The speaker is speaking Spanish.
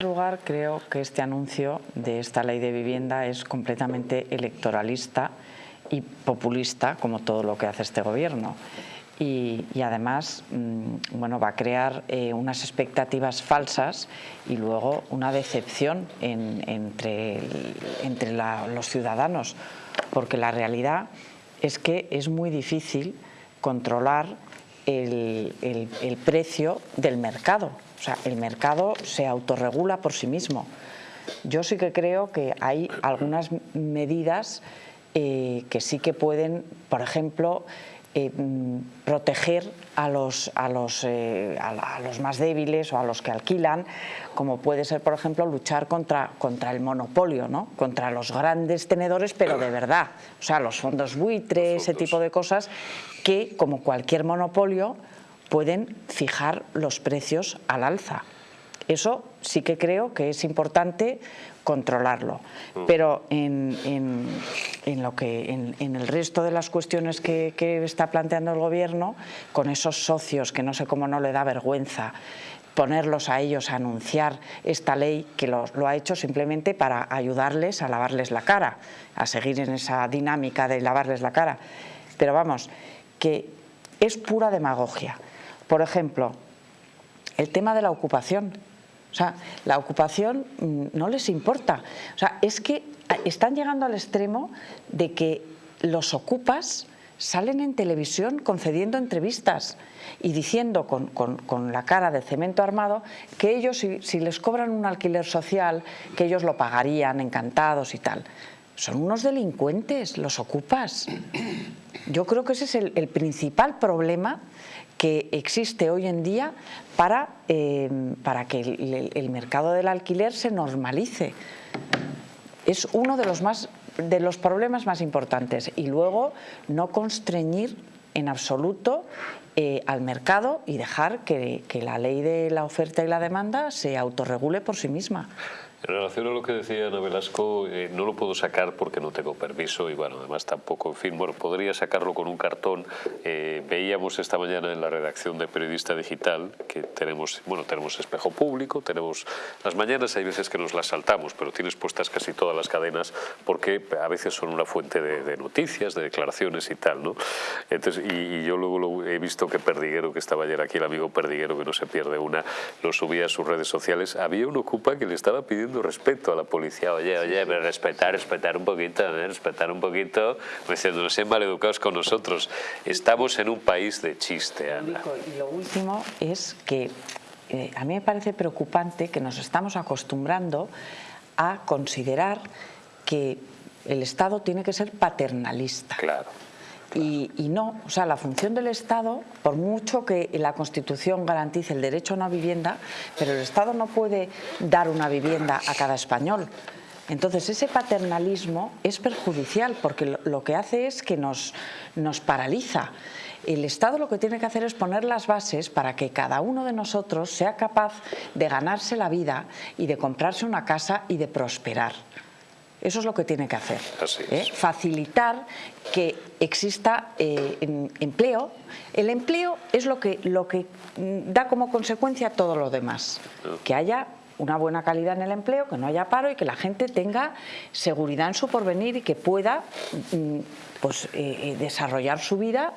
En primer lugar, creo que este anuncio de esta ley de vivienda es completamente electoralista y populista, como todo lo que hace este gobierno. Y, además mm, bueno, va a crear eh, unas expectativas falsas y luego una decepción entre, entre los ciudadanos, porque la realidad es que es muy difícil controlar el, precio del mercado o sea, el mercado se autorregula por sí mismo. Yo sí que creo que hay algunas medidas eh, que sí que pueden, por ejemplo, eh, mm, proteger a los, a, los, eh, a, los, más débiles o a los que alquilan, como puede ser, por ejemplo, luchar contra, contra el monopolio, ¿no? contra los grandes tenedores, pero de verdad, o sea, los fondos buitre, ese tipo de cosas, que, como cualquier monopolio, pueden fijar los precios al alza. Eso sí que creo que es importante controlarlo. Mm. Pero en, lo que, en, el resto de las cuestiones que, está planteando el Gobierno, con esos socios que no sé cómo no le da vergüenza ponerlos a ellos a anunciar esta ley que lo, lo, ha hecho simplemente para ayudarles a lavarles la cara, a seguir en esa dinámica de lavarles la cara. Pero vamos, que es pura demagogia. Por ejemplo, el tema de la ocupación. Sea, la ocupación mm, no les importa. O sea, es que están llegando al extremo de que los ocupas salen en televisión concediendo entrevistas y diciendo con, la cara de cemento armado que ellos, si, les cobran un alquiler social, que ellos lo pagarían encantados y tal. Son unos delincuentes, los ocupas. Yo creo que ese es el principal problema que existe hoy en día para, eh, para que el, mercado del alquiler se normalice. Es uno de los, más, de los problemas más importantes. Y luego no constreñir en absoluto eh, al mercado y dejar que, que la ley de la oferta y la demanda se autorregule por sí misma. En relación a lo que decía Ana Velasco, eh, no lo puedo sacar porque no tengo permiso y bueno, además tampoco, en fin, bueno, podría sacarlo con un cartón. Eh, veíamos esta mañana en la redacción de Periodista Digital que tenemos, bueno, tenemos espejo público, tenemos las mañanas, hay veces que nos las saltamos, pero tienes puestas casi todas las cadenas porque a veces son una fuente de, noticias, de declaraciones y tal, ¿no? Entonces, y, yo luego lo, he visto que Perdiguero, que estaba ayer aquí, el amigo Perdiguero, que no se pierde una, lo subía a sus redes sociales, había un ocupa que le estaba pidiendo respeto a la policía. Oye, oye, pero respetar, respetar un poquito, ¿eh? respetar un poquito, diciendo, no sean maleducados con nosotros. Estamos en un país de chiste, Ana. Y lo último es que eh, a mí me parece preocupante que nos estamos acostumbrando a considerar que el Estado tiene que ser paternalista. Claro. Y, no, o sea, la función del Estado, por mucho que la Constitución garantice el derecho a una vivienda, pero el Estado no puede dar una vivienda a cada español. Entonces ese paternalismo es perjudicial porque lo que hace es que nos, nos paraliza. El Estado lo que tiene que hacer es poner las bases para que cada uno de nosotros sea capaz de ganarse la vida y de comprarse una casa y de prosperar. Eso es lo que tiene que hacer. ¿eh? Facilitar que exista eh, empleo. El empleo es lo que, da como consecuencia todo lo demás. Que haya una buena calidad en el empleo, que no haya paro y que la gente tenga seguridad en su porvenir y que pueda mm, pues, eh, desarrollar su vida